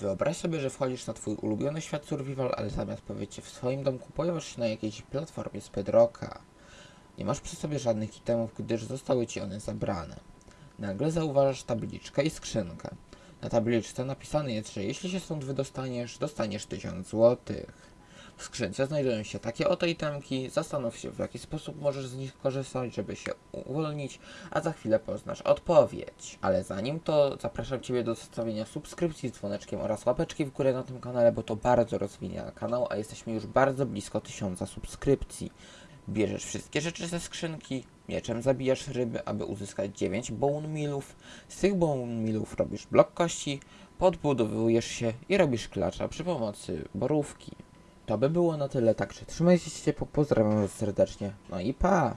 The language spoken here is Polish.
Wyobraź sobie, że wchodzisz na twój ulubiony świat survival, ale zamiast pojawić się w swoim domku, pojawiasz się na jakiejś platformie z Bedrocka. Nie masz przy sobie żadnych itemów, gdyż zostały ci one zabrane. Nagle zauważasz tabliczkę i skrzynkę. Na tabliczce napisane jest, że jeśli się stąd wydostaniesz, dostaniesz 1000 złotych. W skrzynce znajdują się takie oto itemki, zastanów się w jaki sposób możesz z nich korzystać, żeby się uwolnić, a za chwilę poznasz odpowiedź. Ale zanim to zapraszam Ciebie do zostawienia subskrypcji z dzwoneczkiem oraz łapeczki w górę na tym kanale, bo to bardzo rozwija kanał, a jesteśmy już bardzo blisko tysiąca subskrypcji. Bierzesz wszystkie rzeczy ze skrzynki, mieczem zabijasz ryby, aby uzyskać 9 bone millów. Z tych bone millów robisz blok kości, podbudowujesz się i robisz klacza przy pomocy borówki. To by było na tyle, także trzymajcie się ciepło, pozdrawiam was serdecznie, no i pa!